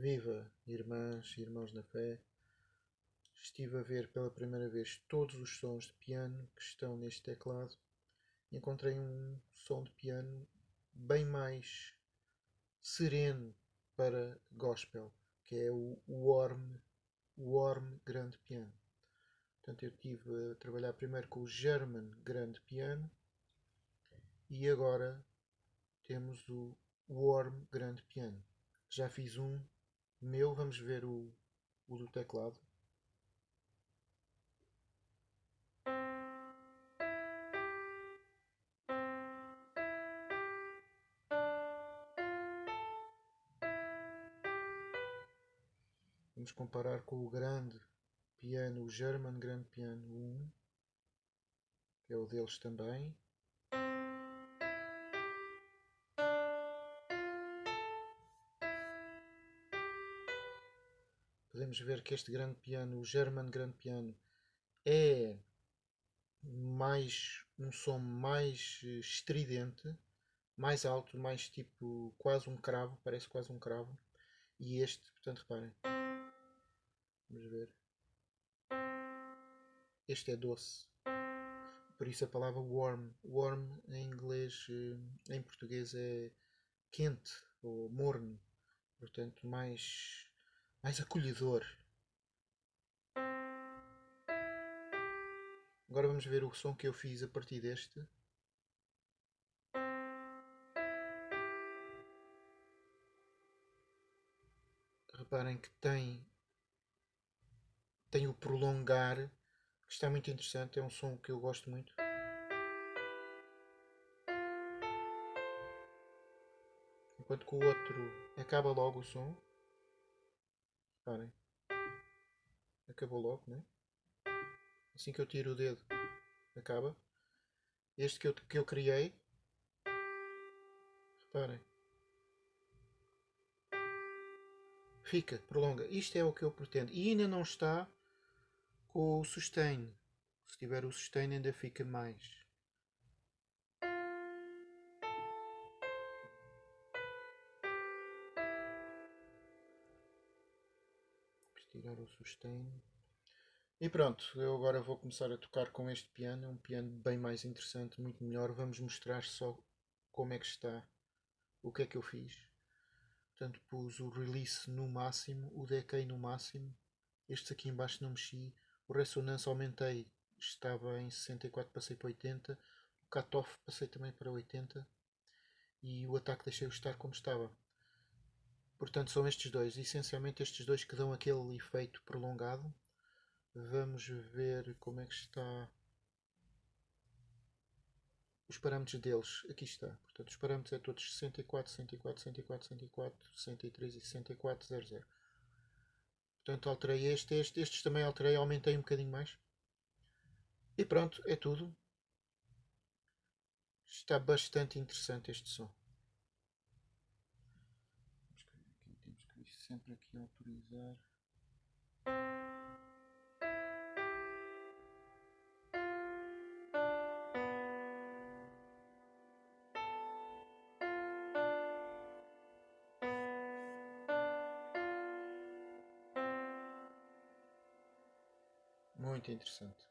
Viva, irmãs e irmãos na fé! Estive a ver pela primeira vez todos os sons de piano que estão neste teclado e encontrei um som de piano bem mais sereno para gospel, que é o Warm, Warm Grande Piano. Portanto, eu estive a trabalhar primeiro com o German Grande Piano e agora temos o Warm Grande Piano. Já fiz um meu, vamos ver o, o do teclado. Vamos comparar com o grande piano, o German Grand Piano 1, que é o deles também. Podemos ver que este grande piano, o German Grand Piano, é mais um som mais eh, estridente, mais alto, mais tipo quase um cravo, parece quase um cravo. E este, portanto, reparem. Vamos ver. Este é doce. Por isso a palavra warm. Warm em inglês, eh, em português é quente ou morno. Portanto, mais mais acolhedor. Agora vamos ver o som que eu fiz a partir deste. Reparem que tem tem o prolongar que está muito interessante, é um som que eu gosto muito. Enquanto que o outro acaba logo o som. Reparem. Acabou logo, né? Assim que eu tiro o dedo, acaba. Este que eu, que eu criei. Reparem. Fica, prolonga. Isto é o que eu pretendo. E ainda não está com o sustain. Se tiver o sustain ainda fica mais. Tirar o sustain. E pronto, eu agora vou começar a tocar com este piano, um piano bem mais interessante, muito melhor. Vamos mostrar só como é que está, o que é que eu fiz. Portanto, pus o release no máximo, o decay no máximo. Este aqui embaixo não mexi. O ressonância aumentei, estava em 64, passei para 80. O cutoff passei também para 80. E o ataque deixei-o estar como estava. Portanto, são estes dois, essencialmente estes dois que dão aquele efeito prolongado. Vamos ver como é que está os parâmetros deles. Aqui está. Portanto, os parâmetros é todos 64, 104, 104, 104, 103 e 64, 00. Portanto, alterei este, este, estes também alterei, aumentei um bocadinho mais. E pronto, é tudo. Está bastante interessante este som. Sempre aqui autorizar. Muito interessante.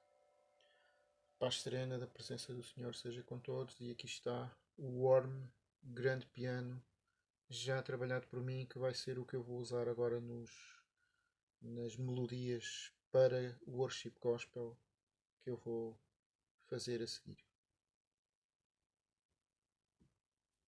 Paz serena da presença do Senhor seja com todos e aqui está o Warm grande piano já trabalhado por mim que vai ser o que eu vou usar agora nos, nas melodias para o worship gospel que eu vou fazer a seguir.